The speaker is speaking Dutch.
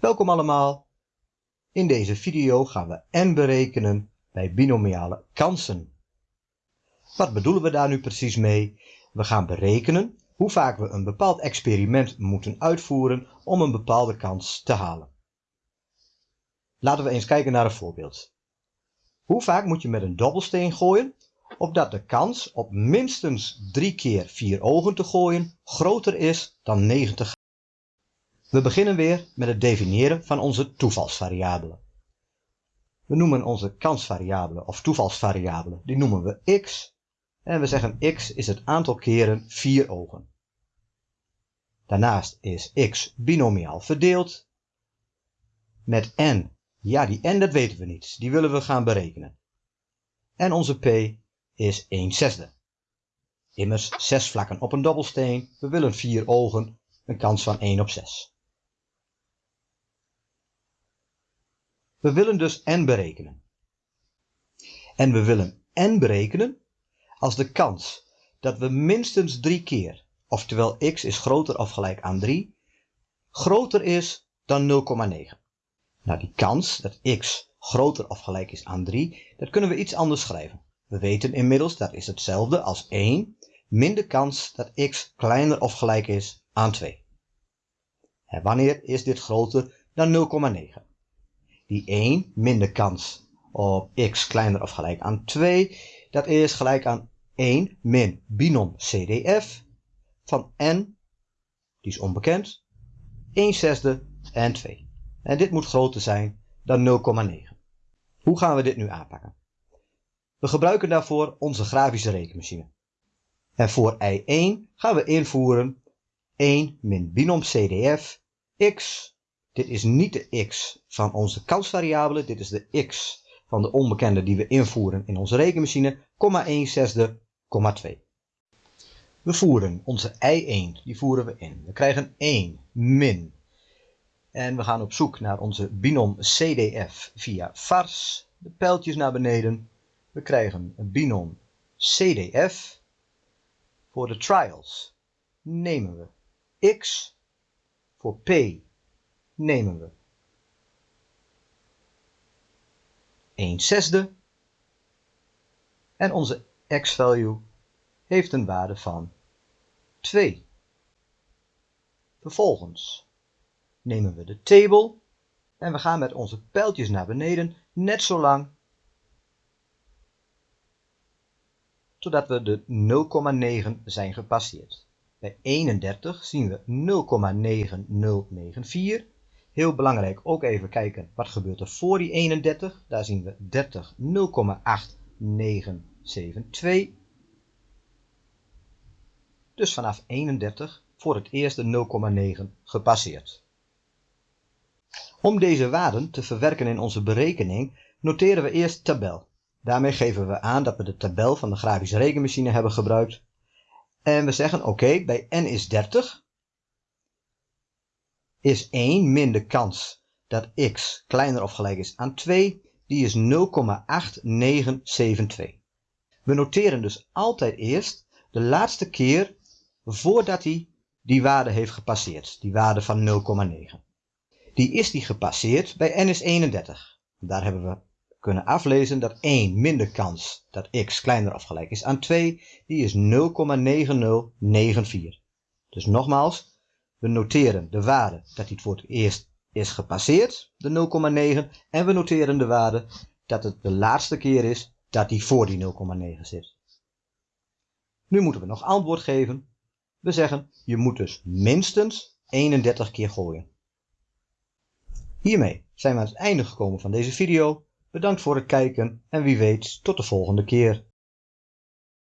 Welkom allemaal. In deze video gaan we n berekenen bij binomiale kansen. Wat bedoelen we daar nu precies mee? We gaan berekenen hoe vaak we een bepaald experiment moeten uitvoeren om een bepaalde kans te halen. Laten we eens kijken naar een voorbeeld. Hoe vaak moet je met een dobbelsteen gooien opdat de kans op minstens 3 keer 4 ogen te gooien groter is dan 90 we beginnen weer met het definiëren van onze toevalsvariabelen. We noemen onze kansvariabele of toevalsvariabele, die noemen we x. En we zeggen x is het aantal keren vier ogen. Daarnaast is x binomiaal verdeeld. Met n, ja die n dat weten we niet, die willen we gaan berekenen. En onze p is 1 zesde. Immers 6 vlakken op een dobbelsteen, we willen vier ogen, een kans van 1 op 6. We willen dus n berekenen. En we willen n berekenen als de kans dat we minstens drie keer, oftewel x is groter of gelijk aan 3, groter is dan 0,9. Nou, die kans dat x groter of gelijk is aan 3, dat kunnen we iets anders schrijven. We weten inmiddels dat is hetzelfde als 1 min de kans dat x kleiner of gelijk is aan 2. En wanneer is dit groter dan 0,9? Die 1 min de kans op x kleiner of gelijk aan 2, dat is gelijk aan 1 min binom CDF van n, die is onbekend, 1 zesde en 2. En dit moet groter zijn dan 0,9. Hoe gaan we dit nu aanpakken? We gebruiken daarvoor onze grafische rekenmachine. En voor i1 gaan we invoeren 1 min binom CDF x dit is niet de x van onze kansvariabele, dit is de x van de onbekende die we invoeren in onze rekenmachine, 1 zesde, 2. We voeren onze i1, die voeren we in. We krijgen 1 min. En we gaan op zoek naar onze binom CDF via vars. De pijltjes naar beneden. We krijgen een binom CDF. Voor de trials nemen we x. Voor p nemen we 1 zesde en onze x-value heeft een waarde van 2. Vervolgens nemen we de table en we gaan met onze pijltjes naar beneden net zo lang totdat we de 0,9 zijn gepasseerd. Bij 31 zien we 0,9094 Heel belangrijk ook even kijken wat gebeurt er voor die 31. Daar zien we 30 0,8972. Dus vanaf 31 voor het eerste 0,9 gepasseerd. Om deze waarden te verwerken in onze berekening noteren we eerst tabel. Daarmee geven we aan dat we de tabel van de grafische rekenmachine hebben gebruikt. En we zeggen oké, bij n is 30 is 1 min de kans dat x kleiner of gelijk is aan 2, die is 0,8972. We noteren dus altijd eerst de laatste keer voordat hij die waarde heeft gepasseerd, die waarde van 0,9. Die is die gepasseerd bij n is 31. Daar hebben we kunnen aflezen dat 1 min de kans dat x kleiner of gelijk is aan 2, die is 0,9094. Dus nogmaals, we noteren de waarde dat het voor het eerst is gepasseerd, de 0,9. En we noteren de waarde dat het de laatste keer is dat die voor die 0,9 zit. Nu moeten we nog antwoord geven. We zeggen, je moet dus minstens 31 keer gooien. Hiermee zijn we aan het einde gekomen van deze video. Bedankt voor het kijken en wie weet tot de volgende keer.